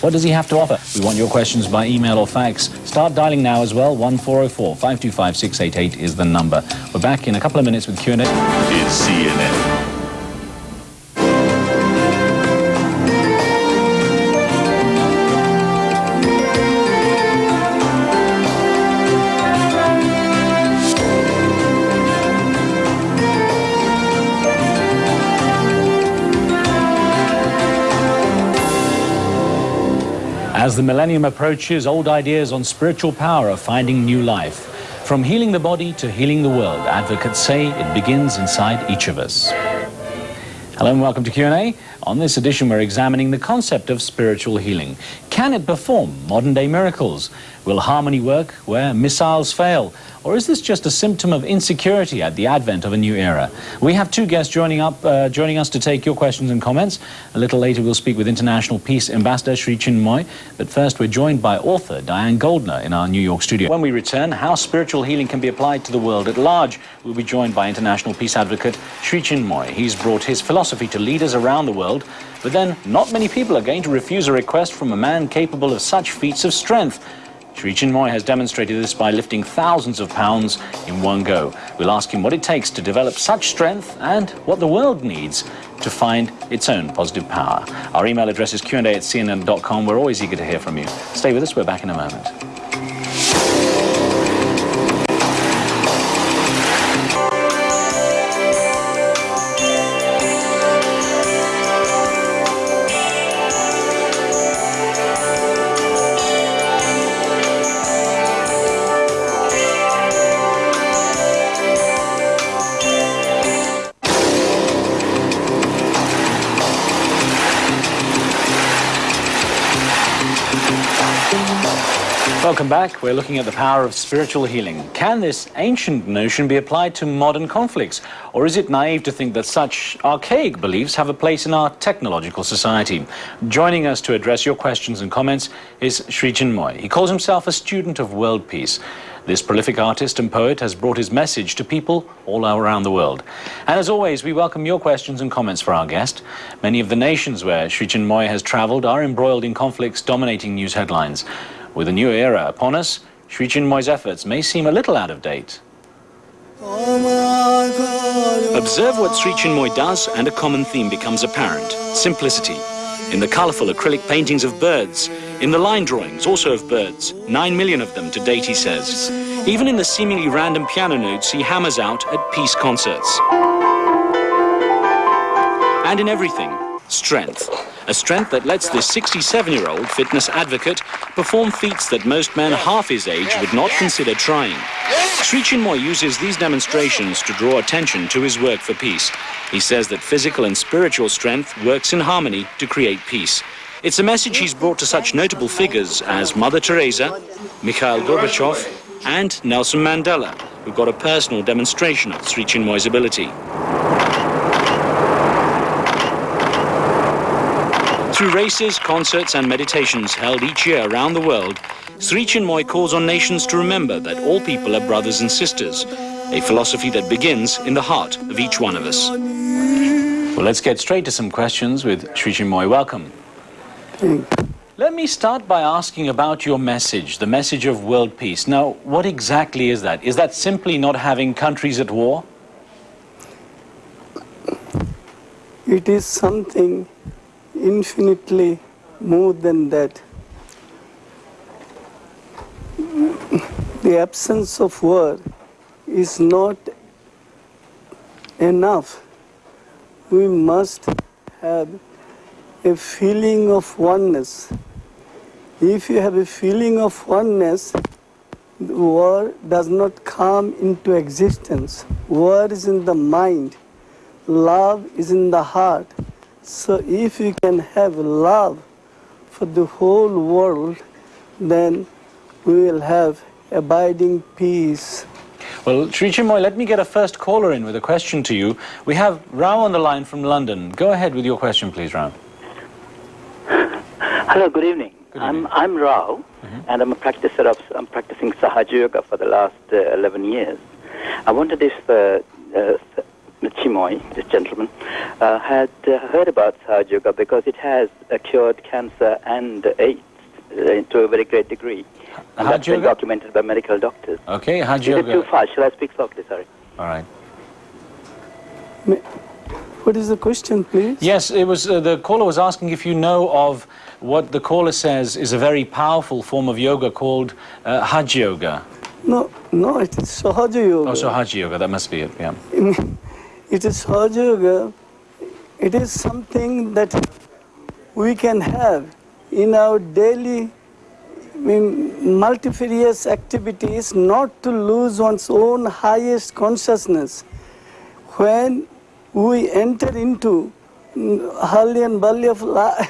What does he have to offer? We want your questions by email or fax. Start dialing now as well. 1404 525 688 is the number. We're back in a couple of minutes with Q&A. Is CNN. As the millennium approaches, old ideas on spiritual power are finding new life. From healing the body to healing the world, advocates say it begins inside each of us. Hello and welcome to Q&A. On this edition, we're examining the concept of spiritual healing. Can it perform modern-day miracles? Will harmony work where missiles fail? Or is this just a symptom of insecurity at the advent of a new era? We have two guests joining, up, uh, joining us to take your questions and comments. A little later, we'll speak with International Peace Ambassador Sri Chinmoy. But first, we're joined by author Diane Goldner in our New York studio. When we return, how spiritual healing can be applied to the world at large. We'll be joined by International Peace Advocate Sri Chinmoy. He's brought his philosophy to leaders around the world. But then, not many people are going to refuse a request from a man capable of such feats of strength. Sri Chinmoy has demonstrated this by lifting thousands of pounds in one go. We'll ask him what it takes to develop such strength and what the world needs to find its own positive power. Our email address is qa at cnn.com. We're always eager to hear from you. Stay with us. We're back in a moment. Welcome back. We're looking at the power of spiritual healing. Can this ancient notion be applied to modern conflicts? Or is it naive to think that such archaic beliefs have a place in our technological society? Joining us to address your questions and comments is Sri Chinmoy. He calls himself a student of world peace. This prolific artist and poet has brought his message to people all around the world. And as always, we welcome your questions and comments for our guest. Many of the nations where Sri Chinmoy has traveled are embroiled in conflicts dominating news headlines. With a new era upon us, Sri Chinmoy's efforts may seem a little out of date. Observe what Sri Chinmoy does and a common theme becomes apparent, simplicity. In the colourful acrylic paintings of birds, in the line drawings also of birds, nine million of them to date he says. Even in the seemingly random piano notes he hammers out at peace concerts. And in everything, strength a strength that lets this 67-year-old fitness advocate perform feats that most men half his age would not consider trying. Sri Chinmoy uses these demonstrations to draw attention to his work for peace. He says that physical and spiritual strength works in harmony to create peace. It's a message he's brought to such notable figures as Mother Teresa, Mikhail Gorbachev, and Nelson Mandela, who got a personal demonstration of Sri Chinmoy's ability. Through races, concerts and meditations held each year around the world, Sri Chinmoy calls on nations to remember that all people are brothers and sisters, a philosophy that begins in the heart of each one of us. Well, let's get straight to some questions with Sri Chinmoy. Welcome. Let me start by asking about your message, the message of world peace. Now, what exactly is that? Is that simply not having countries at war? It is something infinitely more than that. The absence of war is not enough. We must have a feeling of oneness. If you have a feeling of oneness, war does not come into existence. War is in the mind. Love is in the heart. So if you can have love for the whole world, then we will have abiding peace. Well, Sri Chinmoy, let me get a first caller in with a question to you. We have Rao on the line from London. Go ahead with your question, please, Rao. Hello, good evening. Good evening. I'm, I'm Rao, mm -hmm. and I'm a practicer of, I'm practicing Sahaja Yoga for the last uh, 11 years. I wanted if uh, uh, Chinmoy, this gentleman, uh, had uh, heard about Sahaja Yoga because it has uh, cured cancer and AIDS uh, to a very great degree. And Haj that's been documented by medical doctors. Okay, Haj Is it too Yoga. fast? Shall I speak softly? Sorry. All right. What is the question, please? Yes, it was. Uh, the caller was asking if you know of what the caller says is a very powerful form of yoga called uh, Haj Yoga. No, no, it is Sahaja Yoga. Oh, so Haj Yoga. That must be it. Yeah. It is Yoga. It is something that we can have in our daily multifarious activities not to lose one's own highest consciousness. When we enter into Hali and Bali of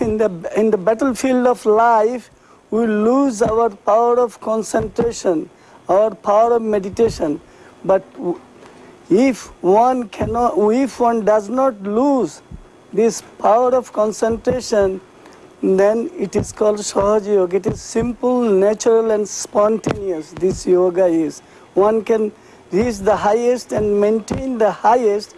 in the, in the battlefield of life, we lose our power of concentration, our power of meditation. But if one cannot, if one does not lose this power of concentration, then it is called Sahaja Yoga. It is simple, natural, and spontaneous. This yoga is. One can reach the highest and maintain the highest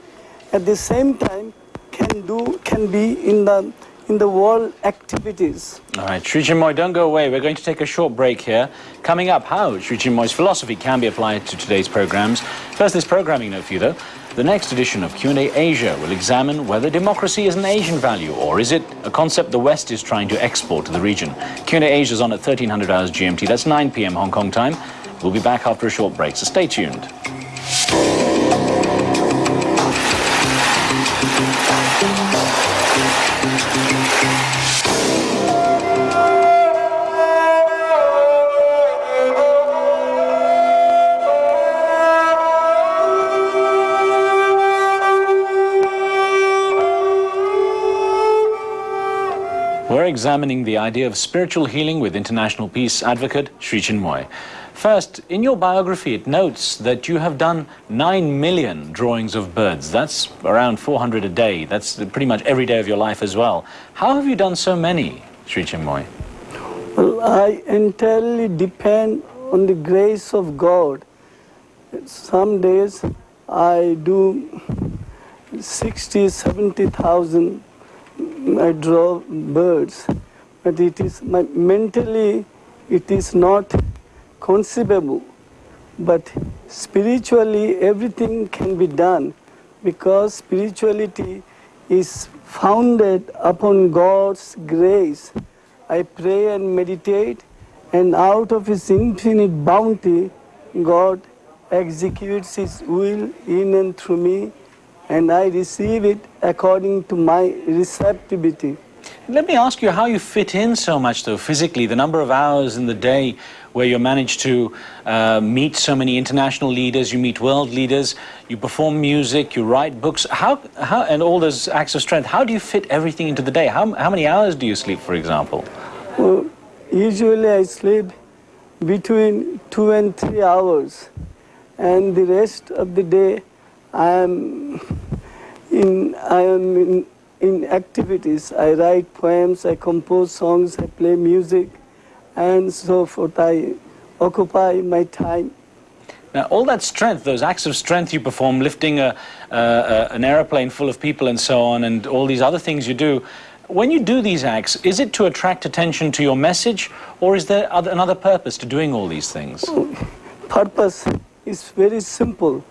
at the same time can do can be in the in the world activities. All right, Sri Chinmoy, don't go away. We're going to take a short break here. Coming up, how Sri Chinmoy's philosophy can be applied to today's programs. First, this programming note for you, though. The next edition of Q&A Asia will examine whether democracy is an Asian value or is it a concept the West is trying to export to the region. Q&A Asia is on at 1300 hours GMT. That's 9 p.m. Hong Kong time. We'll be back after a short break, so stay tuned. We're examining the idea of spiritual healing with international peace advocate Sri Chinmoy. First, in your biography, it notes that you have done 9 million drawings of birds. That's around 400 a day. That's pretty much every day of your life as well. How have you done so many, Sri Chinmoy? Well, I entirely depend on the grace of God. Some days I do 60, 70,000, I draw birds, but it is my, mentally it is not conceivable. But spiritually everything can be done because spirituality is founded upon God's grace. I pray and meditate, and out of His infinite bounty, God executes His will in and through me, and I receive it according to my receptivity. Let me ask you how you fit in so much, though, physically, the number of hours in the day where you manage to uh, meet so many international leaders, you meet world leaders, you perform music, you write books, how, how, and all those acts of strength. How do you fit everything into the day? How, how many hours do you sleep, for example? Well, usually I sleep between two and three hours, and the rest of the day I am in I am in, in activities. I write poems, I compose songs, I play music, and so forth. I occupy my time. Now, all that strength, those acts of strength you perform, lifting a, uh, uh, an aeroplane full of people and so on, and all these other things you do, when you do these acts, is it to attract attention to your message, or is there other, another purpose to doing all these things? purpose is very simple.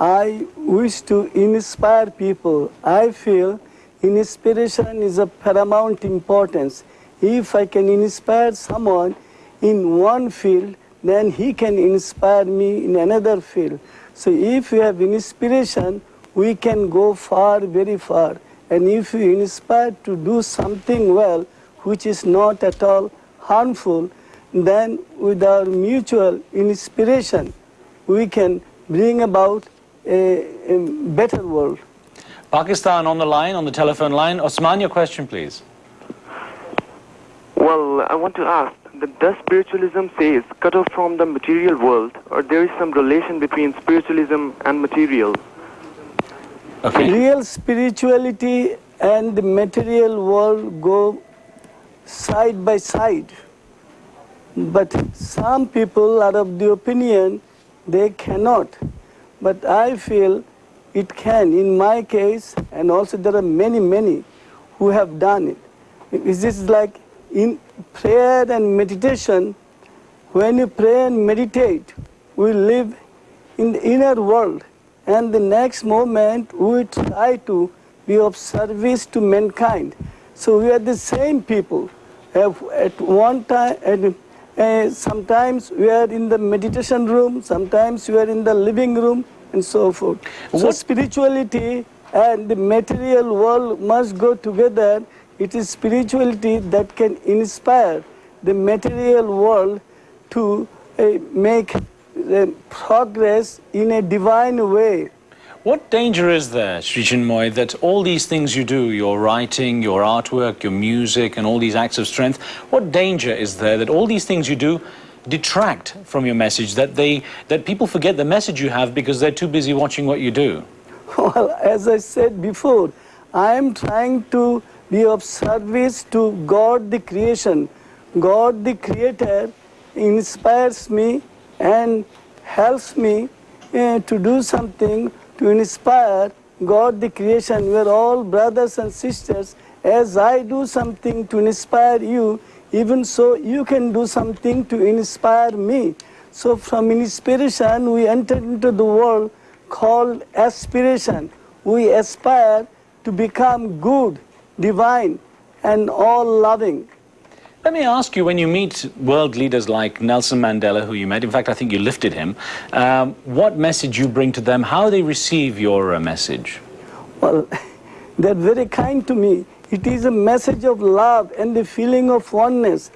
I wish to inspire people. I feel inspiration is of paramount importance. If I can inspire someone in one field, then he can inspire me in another field. So if we have inspiration, we can go far, very far. And if we inspire to do something well, which is not at all harmful, then with our mutual inspiration, we can bring about Uh, a, a better world. Pakistan on the line, on the telephone line. Osman, your question, please. Well, I want to ask, that does spiritualism say it's cut off from the material world, or there is some relation between spiritualism and material? Okay. Real spirituality and the material world go side by side. But some people are of the opinion they cannot. But I feel it can. In my case, and also there are many, many who have done it. This is like in prayer and meditation, when you pray and meditate, we live in the inner world, and the next moment we try to be of service to mankind. So we are the same people. At one time, and, uh, sometimes we are in the meditation room, sometimes we are in the living room, and so forth. So What- spirituality and the material world must go together. It is spirituality that can inspire the material world to uh, make uh, progress in a divine way. What danger is there, Sri Chinmoy, that all these things you do, your writing, your artwork, your music, and all these acts of strength, what danger is there that all these things you do detract from your message, that, they, that people forget the message you have because they're too busy watching what you do? Well, as I said before, I am trying to be of service to God the creation. God the creator inspires me and helps me uh, to do something to inspire God the creation. We are all brothers and sisters. As I do something to inspire you, even so you can do something to inspire me. So from inspiration we enter into the world called aspiration. We aspire to become good, divine, and all loving. Let me ask you, when you meet world leaders like Nelson Mandela, who you met, in fact, I think you lifted him, um, what message you bring to them, how they receive your uh, message? Well, they're very kind to me. It is a message of love and the feeling of oneness.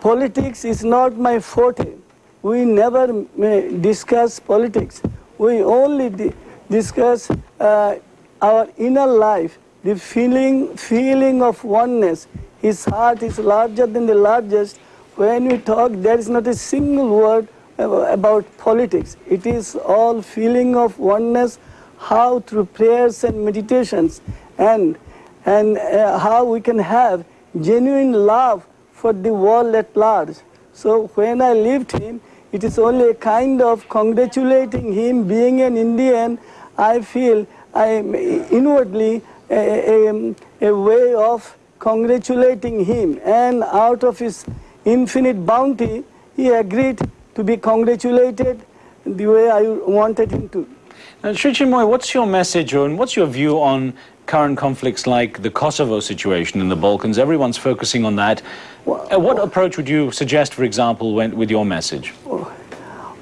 Politics is not my forte. We never uh, discuss politics. We only discuss uh, our inner life, the feeling, feeling of oneness. His heart is larger than the largest. When we talk, there is not a single word about politics. It is all feeling of oneness, how through prayers and meditations, and and uh, how we can have genuine love for the world at large. So when I left him, it is only a kind of congratulating him being an Indian. I feel I am inwardly a, a, a way of congratulating him, and out of his infinite bounty, he agreed to be congratulated the way I wanted him to. Now, Sri Chinmoy, what's your message or and what's your view on current conflicts like the Kosovo situation in the Balkans? Everyone's focusing on that. Uh, what approach would you suggest, for example, when, with your message?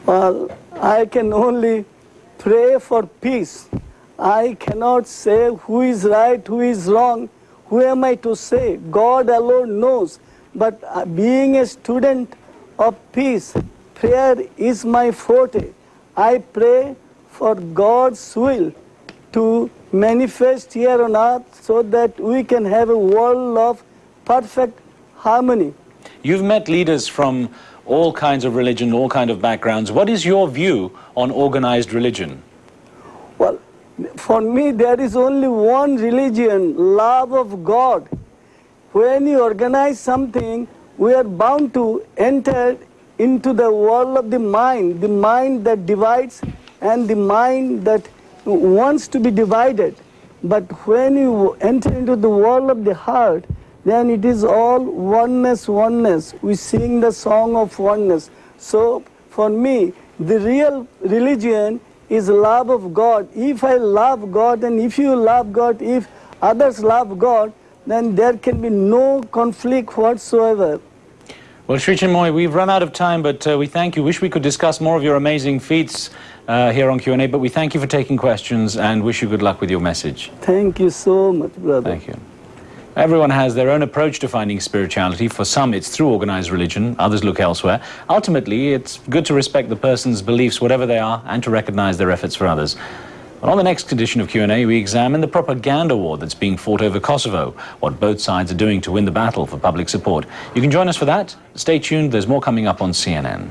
Well, I can only pray for peace. I cannot say who is right, who is wrong. Who am I to say? God alone knows. But uh, being a student of peace, prayer is my forte. I pray for God's will to manifest here on earth so that we can have a world of perfect harmony. You've met leaders from all kinds of religion, all kinds of backgrounds. What is your view on organized religion? Well, for me, there is only one religion, love of God. When you organize something, we are bound to enter into the world of the mind, the mind that divides and the mind that wants to be divided. But when you enter into the world of the heart, then it is all oneness, oneness. We sing the song of oneness. So for me, the real religion is love of God. If I love God and if you love God, if others love God, then there can be no conflict whatsoever. Well, Sri Chinmoy, we've run out of time, but uh, we thank you. Wish we could discuss more of your amazing feats uh, here on Q&A, but we thank you for taking questions and wish you good luck with your message. Thank you so much, brother. Thank you. Everyone has their own approach to finding spirituality. For some, it's through organized religion. Others look elsewhere. Ultimately, it's good to respect the person's beliefs, whatever they are, and to recognize their efforts for others. Well, on the next edition of Q&A, we examine the propaganda war that's being fought over Kosovo, what both sides are doing to win the battle for public support. You can join us for that. Stay tuned. There's more coming up on CNN.